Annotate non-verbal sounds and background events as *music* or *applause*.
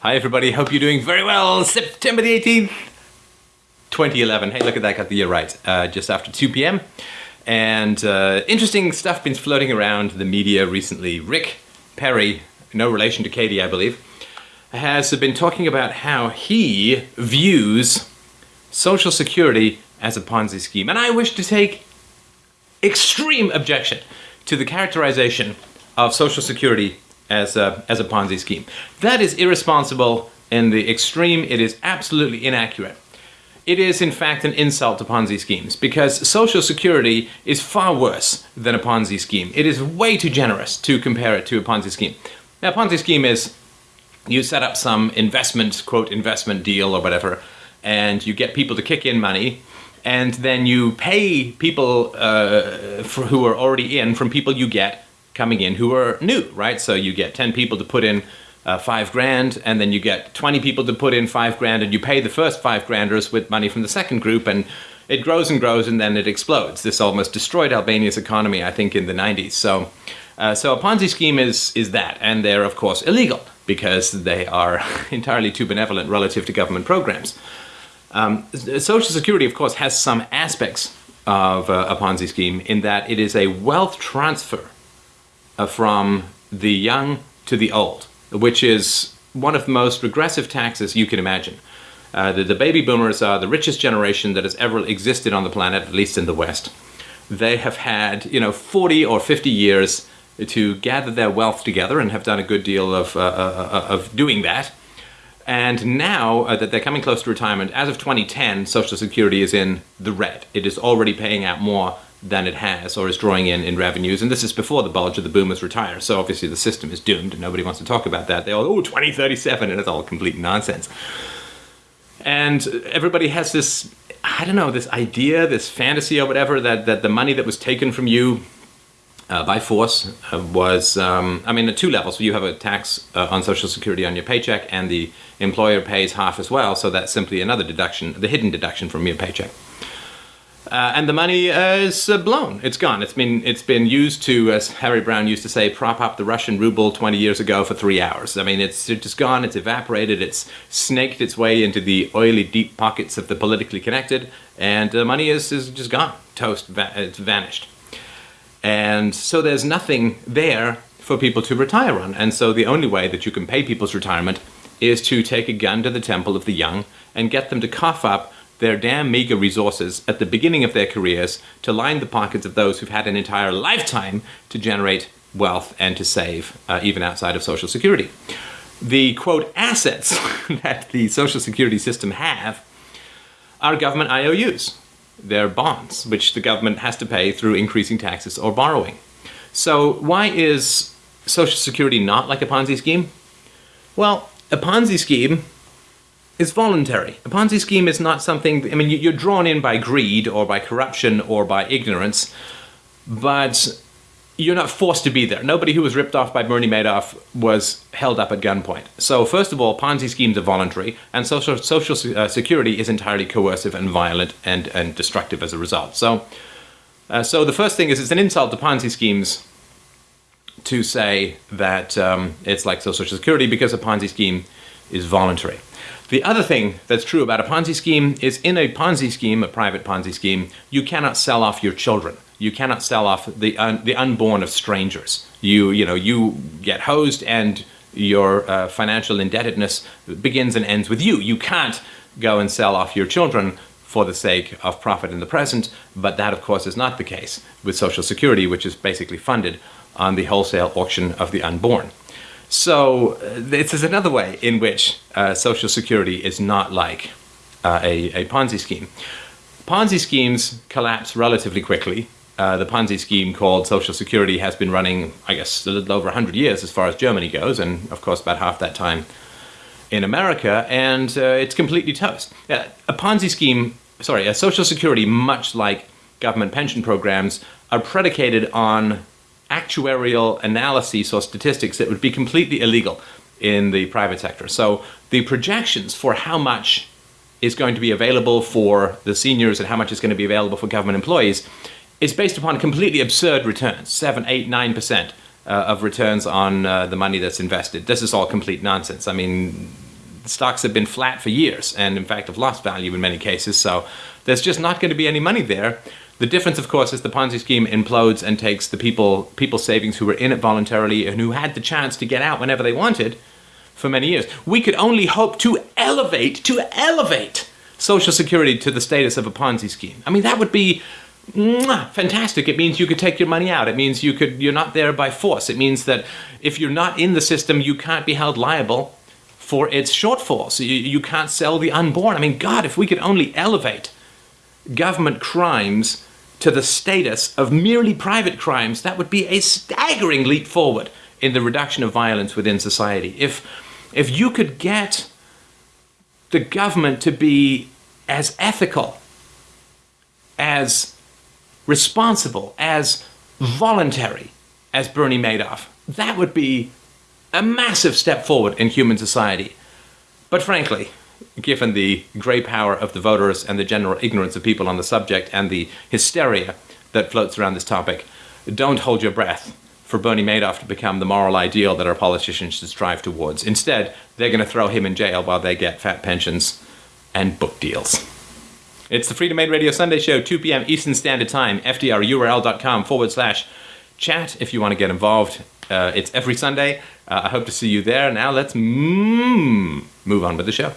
Hi, everybody. Hope you're doing very well. September the 18th, 2011. Hey, look at that. Got the year right. Uh, just after 2 p.m. And uh, interesting stuff been floating around the media recently. Rick Perry, no relation to Katie, I believe, has been talking about how he views Social Security as a Ponzi scheme. And I wish to take extreme objection to the characterization of Social Security as a, as a Ponzi scheme. That is irresponsible in the extreme. It is absolutely inaccurate. It is, in fact, an insult to Ponzi schemes because Social Security is far worse than a Ponzi scheme. It is way too generous to compare it to a Ponzi scheme. Now, a Ponzi scheme is you set up some investment, quote, investment deal or whatever, and you get people to kick in money, and then you pay people uh, who are already in from people you get coming in who are new, right? So you get 10 people to put in uh, five grand, and then you get 20 people to put in five grand, and you pay the first five granders with money from the second group, and it grows and grows, and then it explodes. This almost destroyed Albania's economy, I think, in the 90s. So, uh, so a Ponzi scheme is is that, and they're of course illegal because they are *laughs* entirely too benevolent relative to government programs. Um, Social Security, of course, has some aspects of uh, a Ponzi scheme in that it is a wealth transfer from the young to the old, which is one of the most regressive taxes you can imagine. Uh, the, the, baby boomers are the richest generation that has ever existed on the planet, at least in the West. They have had, you know, 40 or 50 years to gather their wealth together and have done a good deal of, uh, uh, uh of doing that. And now uh, that they're coming close to retirement, as of 2010, Social Security is in the red. It is already paying out more than it has or is drawing in in revenues. And this is before the bulge of the boomers retire. So obviously the system is doomed and nobody wants to talk about that. They all, oh, 2037, and it's all complete nonsense. And everybody has this, I don't know, this idea, this fantasy or whatever, that, that the money that was taken from you uh, by force uh, was, um, I mean, at two levels. So You have a tax uh, on Social Security on your paycheck, and the employer pays half as well, so that's simply another deduction, the hidden deduction from your paycheck. Uh, and the money uh, is uh, blown. It's gone. It's been it's been used to, as Harry Browne used to say, prop up the Russian ruble 20 years ago for three hours. I mean, it's just gone. It's evaporated. It's snaked its way into the oily deep pockets of the politically connected, and the money is is just gone. Toast. Va it's vanished. And so there's nothing there for people to retire on. And so the only way that you can pay people's retirement is to take a gun to the temple of the young and get them to cough up their damn meager resources at the beginning of their careers to line the pockets of those who've had an entire lifetime to generate wealth and to save, uh, even outside of Social Security. The quote assets *laughs* that the Social Security system have are government IOUs. They're bonds, which the government has to pay through increasing taxes or borrowing. So why is Social Security not like a Ponzi scheme? Well, a Ponzi scheme is voluntary. A Ponzi scheme is not something, I mean, you're drawn in by greed or by corruption or by ignorance, but you're not forced to be there. Nobody who was ripped off by Bernie Madoff was held up at gunpoint. So first of all, Ponzi schemes are voluntary, and social, social uh, security is entirely coercive and violent and, and destructive as a result. So, uh, so the first thing is it's an insult to Ponzi schemes to say that um, it's like social security because a Ponzi scheme is voluntary. The other thing that's true about a Ponzi scheme is in a Ponzi scheme, a private Ponzi scheme, you cannot sell off your children. You cannot sell off the, un the unborn of strangers. You, you know, you get hosed and your uh, financial indebtedness begins and ends with you. You can't go and sell off your children for the sake of profit in the present, but that of course is not the case with Social Security, which is basically funded on the wholesale auction of the unborn. So uh, this is another way in which uh, Social Security is not like uh, a, a, Ponzi scheme. Ponzi schemes collapse relatively quickly. Uh, the Ponzi scheme called Social Security has been running, I guess, a little over 100 years as far as Germany goes, and of course about half that time in America, and uh, it's completely toast. a Ponzi scheme, sorry, a Social Security, much like government pension programs, are predicated on actuarial analyses or statistics that would be completely illegal in the private sector. So the projections for how much is going to be available for the seniors and how much is going to be available for government employees is based upon completely absurd returns, 7, 8, 9% uh, of returns on uh, the money that's invested. This is all complete nonsense. I mean, stocks have been flat for years and, in fact, have lost value in many cases. So there's just not going to be any money there. The difference, of course, is the Ponzi scheme implodes and takes the people people's savings who were in it voluntarily and who had the chance to get out whenever they wanted for many years. We could only hope to elevate, to elevate Social Security to the status of a Ponzi scheme. I mean, that would be mwah, fantastic. It means you could take your money out. It means you could you're not there by force. It means that if you're not in the system, you can't be held liable for its shortfalls. You, you can't sell the unborn. I mean, God, if we could only elevate government crimes to the status of merely private crimes, that would be a staggering leap forward in the reduction of violence within society. If if you could get the government to be as ethical, as responsible, as voluntary as Bernie Madoff, that would be a massive step forward in human society. But frankly, given the grey power of the voters and the general ignorance of people on the subject and the hysteria that floats around this topic, don't hold your breath for Bernie Madoff to become the moral ideal that our politicians should strive towards. Instead, they're going to throw him in jail while they get fat pensions and book deals. It's the Freedomain Radio Sunday Show, 2 p.m. Eastern Standard Time, fdrurl.com forward slash chat if you want to get involved. Uh, it's every Sunday. Uh, I hope to see you there. Now let's mm, move on with the show.